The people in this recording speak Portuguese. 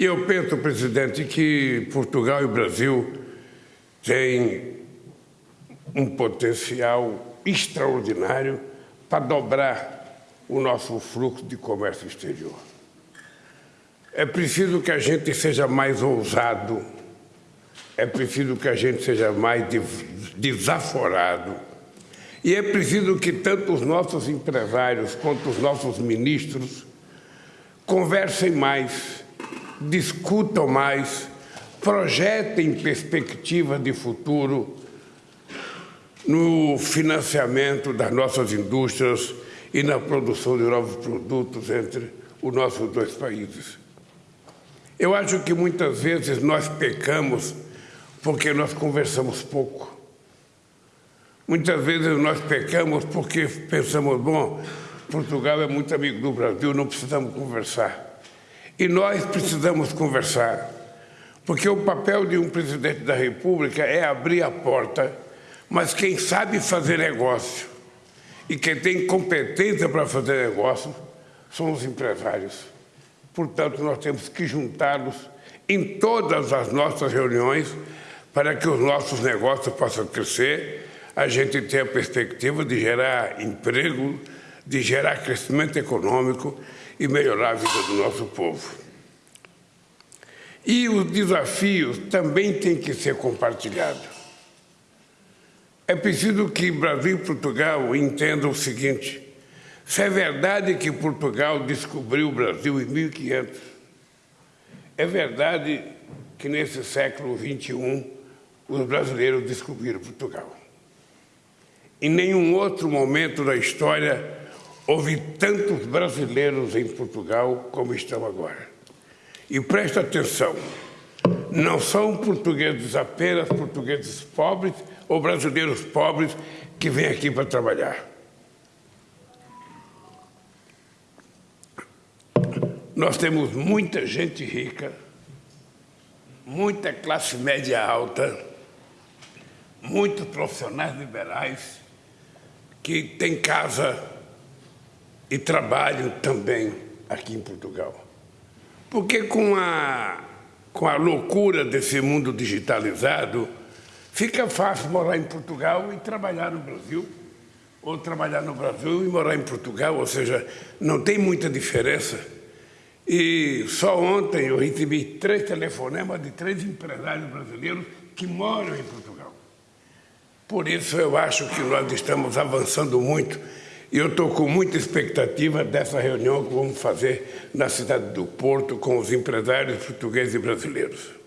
E eu penso, presidente, que Portugal e o Brasil têm um potencial extraordinário para dobrar o nosso fluxo de comércio exterior. É preciso que a gente seja mais ousado, é preciso que a gente seja mais desaforado, e é preciso que tanto os nossos empresários quanto os nossos ministros conversem mais discutam mais, projetem perspectiva de futuro no financiamento das nossas indústrias e na produção de novos produtos entre os nossos dois países. Eu acho que muitas vezes nós pecamos porque nós conversamos pouco. Muitas vezes nós pecamos porque pensamos, bom, Portugal é muito amigo do Brasil, não precisamos conversar. E nós precisamos conversar, porque o papel de um presidente da República é abrir a porta, mas quem sabe fazer negócio e quem tem competência para fazer negócio são os empresários. Portanto, nós temos que juntá-los em todas as nossas reuniões para que os nossos negócios possam crescer, a gente tenha a perspectiva de gerar emprego, de gerar crescimento econômico e melhorar a vida do nosso povo. E os desafios também têm que ser compartilhados. É preciso que Brasil e Portugal entendam o seguinte, se é verdade que Portugal descobriu o Brasil em 1500, é verdade que nesse século XXI os brasileiros descobriram Portugal. Em nenhum outro momento da história houve tantos brasileiros em Portugal como estão agora. E presta atenção, não são portugueses apenas portugueses pobres ou brasileiros pobres que vêm aqui para trabalhar. Nós temos muita gente rica, muita classe média alta, muitos profissionais liberais que têm casa e trabalho também aqui em Portugal. Porque com a, com a loucura desse mundo digitalizado, fica fácil morar em Portugal e trabalhar no Brasil, ou trabalhar no Brasil e morar em Portugal, ou seja, não tem muita diferença. E só ontem eu recebi três telefonemas de três empresários brasileiros que moram em Portugal. Por isso eu acho que nós estamos avançando muito e eu estou com muita expectativa dessa reunião que vamos fazer na cidade do Porto com os empresários portugueses e brasileiros.